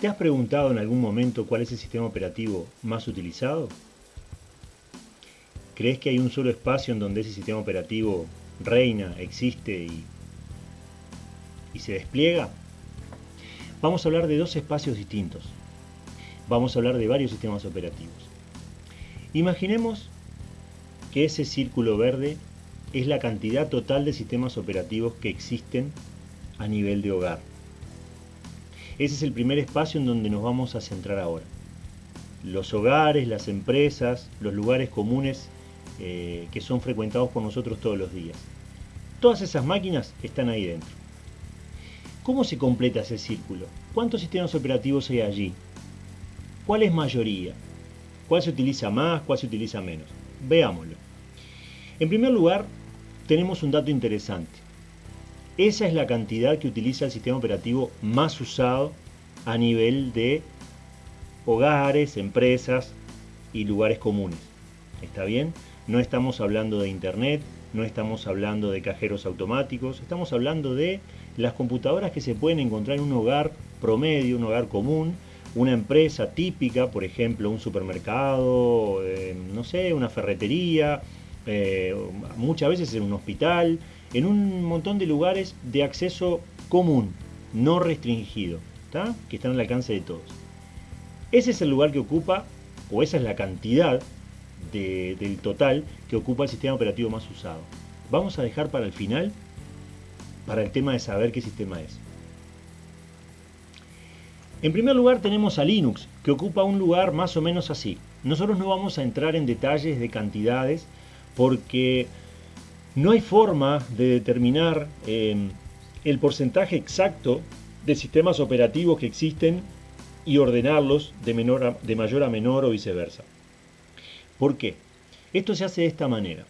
¿Te has preguntado en algún momento cuál es el sistema operativo más utilizado? ¿Crees que hay un solo espacio en donde ese sistema operativo reina, existe y, y se despliega? Vamos a hablar de dos espacios distintos. Vamos a hablar de varios sistemas operativos. Imaginemos que ese círculo verde es la cantidad total de sistemas operativos que existen a nivel de hogar. Ese es el primer espacio en donde nos vamos a centrar ahora. Los hogares, las empresas, los lugares comunes eh, que son frecuentados por nosotros todos los días. Todas esas máquinas están ahí dentro. ¿Cómo se completa ese círculo? ¿Cuántos sistemas operativos hay allí? ¿Cuál es mayoría? ¿Cuál se utiliza más? ¿Cuál se utiliza menos? Veámoslo. En primer lugar, tenemos un dato interesante. Esa es la cantidad que utiliza el sistema operativo más usado a nivel de hogares, empresas y lugares comunes. ¿Está bien? No estamos hablando de internet, no estamos hablando de cajeros automáticos, estamos hablando de las computadoras que se pueden encontrar en un hogar promedio, un hogar común, una empresa típica, por ejemplo, un supermercado, eh, no sé, una ferretería, eh, muchas veces en un hospital, en un montón de lugares de acceso común, no restringido, que están al alcance de todos. Ese es el lugar que ocupa, o esa es la cantidad del total que ocupa el sistema operativo más usado. Vamos a dejar para el final, para el tema de saber qué sistema es. En primer lugar tenemos a Linux, que ocupa un lugar más o menos así. Nosotros no vamos a entrar en detalles de cantidades, porque no hay forma de determinar em, el porcentaje exacto de sistemas operativos que existen y ordenarlos de, menor de mayor a menor o viceversa. ¿Por qué? Esto se hace de esta manera.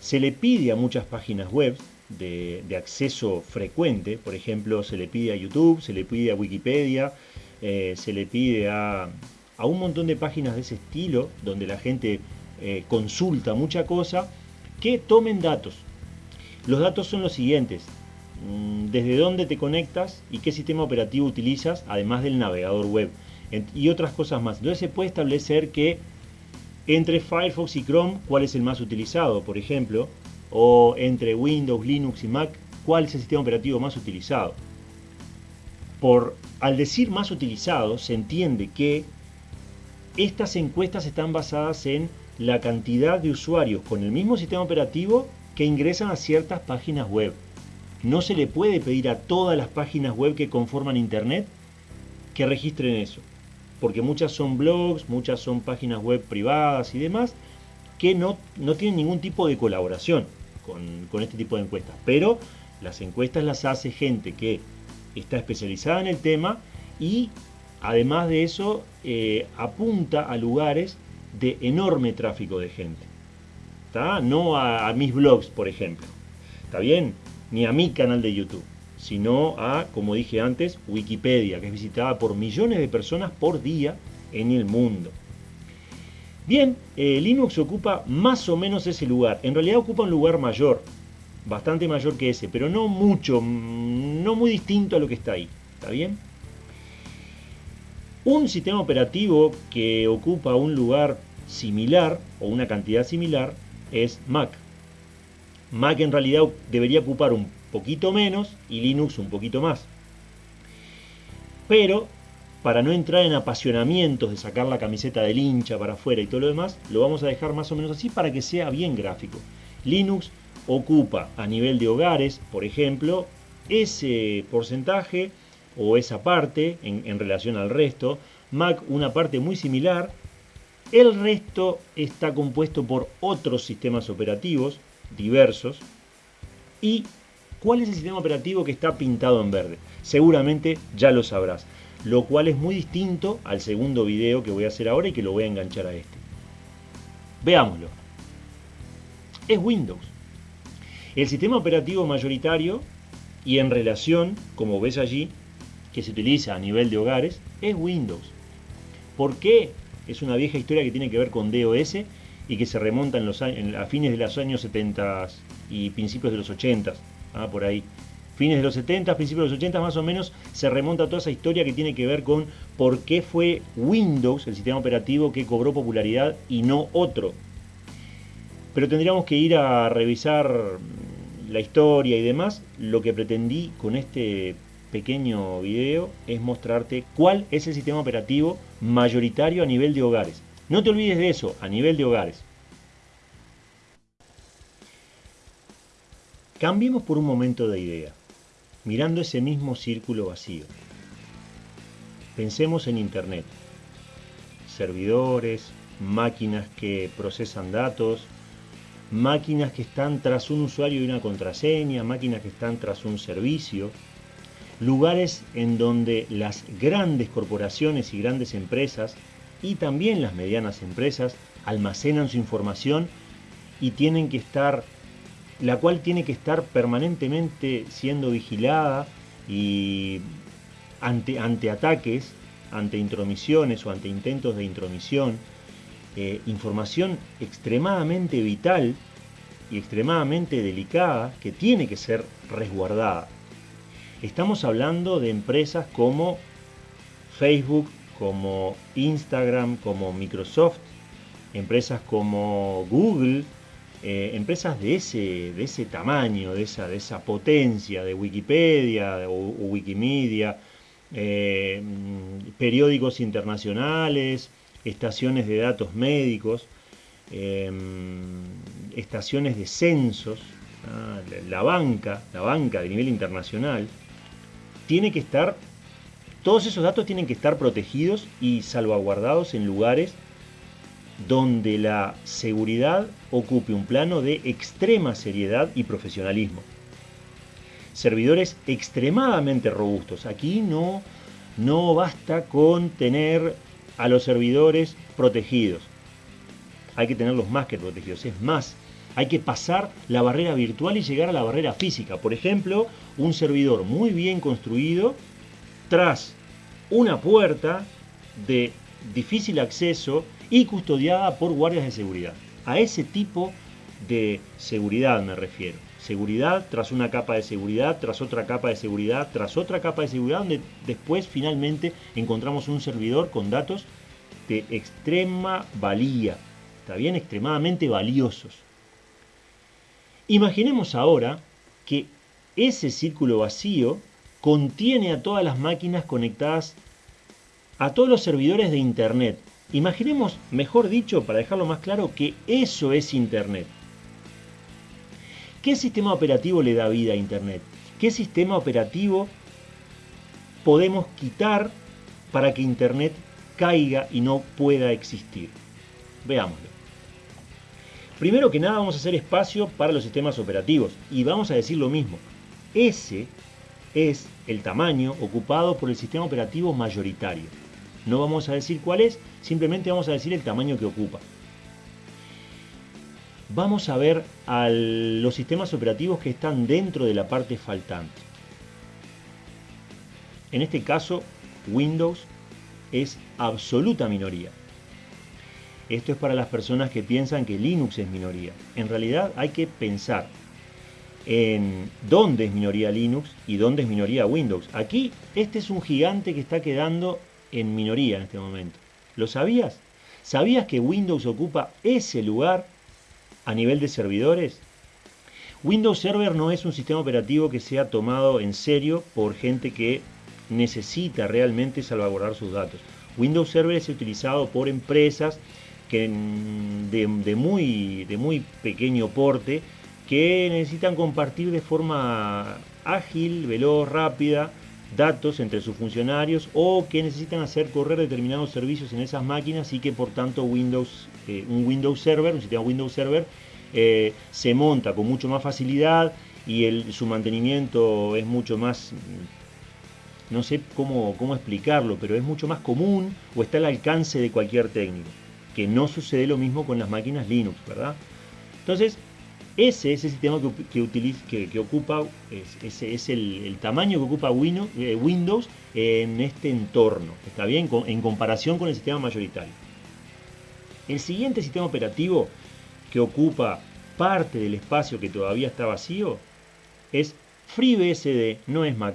Se le pide a muchas páginas web de, acceso frecuente, por ejemplo, se le pide a YouTube, se le pide a Wikipedia, eh, se le pide a, a, un montón de páginas de ese estilo, donde la gente eh, consulta mucha cosa, que tomen datos. Los datos son los siguientes. Mm, desde dónde te conectas y qué sistema operativo utilizas, además del navegador web. Y otras cosas más. Entonces se puede establecer que entre Firefox y Chrome, cuál es el más utilizado, por ejemplo, o entre Windows, Linux y Mac, cuál es el sistema operativo más utilizado. Por, al decir más utilizado, se entiende que estas encuestas están basadas en la cantidad de usuarios con el mismo sistema operativo que ingresan a ciertas páginas web. No se le puede pedir a todas las páginas web que conforman Internet que registren eso, porque muchas son blogs, muchas son páginas web privadas y demás, que no, no tienen ningún tipo de colaboración con, este tipo de encuestas. Pero las encuestas las hace gente que está especializada en el tema y además de eso eh, apunta a lugares de enorme tráfico de gente. No a, mis blogs, por ejemplo. ¿Está bien? Ni a mi canal de YouTube. Sino a, como dije antes, Wikipedia, que es visitada por millones de personas por día en el mundo. Bien, eh, Linux ocupa más o menos ese lugar. En realidad ocupa un lugar mayor, bastante mayor que ese, pero no mucho, mm, no muy distinto a lo que está ahí. ¿Está bien? Un sistema operativo que ocupa un lugar similar o una cantidad similar es Mac. Mac en realidad debería ocupar un poquito menos y Linux un poquito más. Pero para no entrar en apasionamientos de sacar la camiseta del hincha para afuera y todo lo demás, lo vamos a dejar más o menos así para que sea bien gráfico. Linux ocupa a nivel de hogares, por ejemplo, ese porcentaje o esa parte en, relación al resto. Mac una parte muy similar el resto está compuesto por otros sistemas operativos diversos. ¿Y cuál es el sistema operativo que está pintado en verde? Seguramente ya lo sabrás, lo cual es muy distinto al segundo video que voy a hacer ahora y que lo voy a enganchar a este. Veámoslo. Es Windows. El sistema operativo mayoritario y en relación, como ves allí, que se utiliza a nivel de hogares, es Windows. ¿Por qué? es una vieja historia que tiene que ver con DOS y que se remonta los, a fines de los años 70 y principios de los 80, ah, por ahí. fines de los 70, principios de los 80 más o menos, se remonta a toda esa historia que tiene que ver con por qué fue Windows, el sistema operativo, que cobró popularidad y no otro. Pero tendríamos que ir a revisar la historia y demás. Lo que pretendí con este pequeño video es mostrarte cuál es el sistema operativo mayoritario a nivel de hogares. No te olvides de eso, a nivel de hogares. Cambiemos por un momento de idea, mirando ese mismo círculo vacío. Pensemos en Internet. Servidores, máquinas que procesan datos, máquinas que están tras un usuario y una contraseña, máquinas que están tras un servicio, lugares en donde las grandes corporaciones y grandes empresas y también las medianas empresas almacenan su información y tienen que estar la cual tiene que estar permanentemente siendo vigilada y ante, ante ataques, ante intromisiones o ante intentos de intromisión, eh, información extremadamente vital y extremadamente delicada que tiene que ser resguardada. Estamos hablando de empresas como Facebook, como Instagram, como Microsoft, empresas como Google, eh, empresas de ese, de ese tamaño, de esa, de esa potencia, de Wikipedia o, Wikimedia, eh, periódicos internacionales, estaciones de datos médicos, eh, estaciones de censos, la banca, la banca de nivel internacional, tiene que estar, todos esos datos tienen que estar protegidos y salvaguardados en lugares donde la seguridad ocupe un plano de extrema seriedad y profesionalismo. Servidores extremadamente robustos. Aquí no, no basta con tener a los servidores protegidos. Hay que tenerlos más que protegidos. Es más, hay que pasar la barrera virtual y llegar a la barrera física. Por ejemplo, un servidor muy bien construido tras una puerta de difícil acceso y custodiada por guardias de seguridad. A ese tipo de seguridad me refiero. Seguridad tras una capa de seguridad, tras otra capa de seguridad, tras otra capa de seguridad, donde después finalmente encontramos un servidor con datos de extrema valía, está bien, extremadamente valiosos. Imaginemos ahora que ese círculo vacío contiene a todas las máquinas conectadas a todos los servidores de Internet, Imaginemos, mejor dicho, para dejarlo más claro, que eso es Internet. ¿Qué sistema operativo le da vida a Internet? ¿Qué sistema operativo podemos quitar para que Internet caiga y no pueda existir? Veámoslo. Primero que nada vamos a hacer espacio para los sistemas operativos y vamos a decir lo mismo. Ese es el tamaño ocupado por el sistema operativo mayoritario. No vamos a decir cuál es, simplemente vamos a decir el tamaño que ocupa. Vamos a ver a los sistemas operativos que están dentro de la parte faltante. En este caso, Windows es absoluta minoría. Esto es para las personas que piensan que Linux es minoría. En realidad hay que pensar en dónde es minoría Linux y dónde es minoría Windows. Aquí este es un gigante que está quedando en minoría en este momento. ¿Lo sabías? ¿Sabías que Windows ocupa ese lugar a nivel de servidores? Windows Server no es un sistema operativo que sea tomado en serio por gente que necesita realmente salvaguardar sus datos. Windows Server es utilizado por empresas que de, muy, de muy pequeño porte que necesitan compartir de forma ágil, veloz, rápida datos entre sus funcionarios o que necesitan hacer correr determinados servicios en esas máquinas y que por tanto Windows, eh, un Windows Server, un sistema Windows Server, eh, se monta con mucho más facilidad y su mantenimiento es mucho más, no sé cómo, cómo explicarlo, pero es mucho más común o está al alcance de cualquier técnico, que no sucede lo mismo con las máquinas Linux, ¿verdad? Entonces, ese es el sistema que, utiliza, que, ocupa, ese es el, tamaño que ocupa eh, Windows en este entorno, ¿está bien? En comparación con el sistema mayoritario. El siguiente sistema operativo que ocupa parte del espacio que todavía está vacío es FreeBSD no es Mac.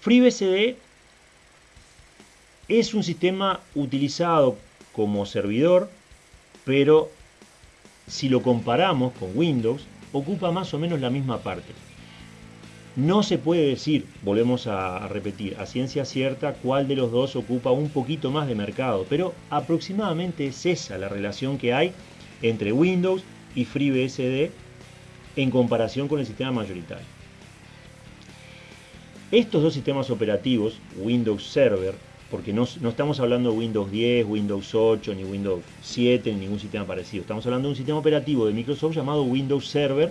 FreeBSD es un sistema utilizado como servidor, pero si lo comparamos con Windows, ocupa más o menos la misma parte. No se puede decir, volvemos a repetir, a ciencia cierta cuál de los dos ocupa un poquito más de mercado, pero aproximadamente es esa la relación que hay entre Windows y FreeBSD en comparación con el sistema mayoritario. Estos dos sistemas operativos, Windows Server, porque no, estamos hablando de Windows 10, Windows 8, ni Windows 7, ni ningún sistema parecido. Estamos hablando de un sistema operativo de Microsoft llamado Windows Server,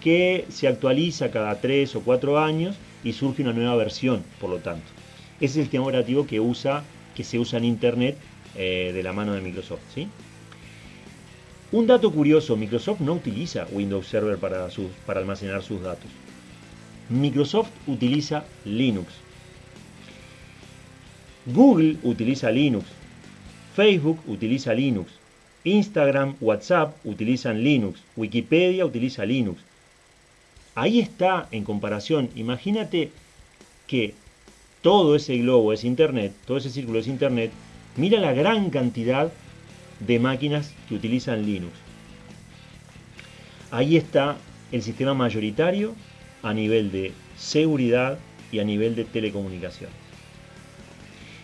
que se actualiza cada 3 o 4 años y surge una nueva versión, por lo tanto. Ese es el sistema operativo que, usa, que se usa en Internet eh, de la mano de Microsoft. Un dato curioso, Microsoft no utiliza Windows Server para almacenar sus datos. Microsoft utiliza Linux. Google utiliza Linux. Facebook utiliza Linux. Instagram, WhatsApp utilizan Linux. Wikipedia utiliza Linux. Ahí está en comparación. Imagínate que todo ese globo es Internet, todo ese círculo es Internet. Mira la gran cantidad de máquinas que utilizan Linux. Ahí está el sistema mayoritario a nivel de seguridad y a nivel de telecomunicaciones.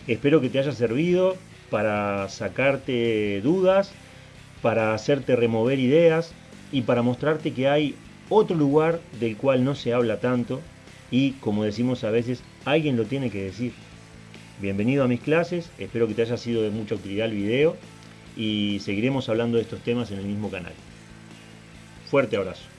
Espero que te haya servido para sacarte dudas, para hacerte remover ideas y para mostrarte que hay otro lugar del cual no se habla tanto y como decimos a veces, alguien lo tiene que decir. Bienvenido a mis clases, espero que te haya sido de mucha utilidad el video y seguiremos hablando de estos temas en el mismo canal. Fuerte abrazo.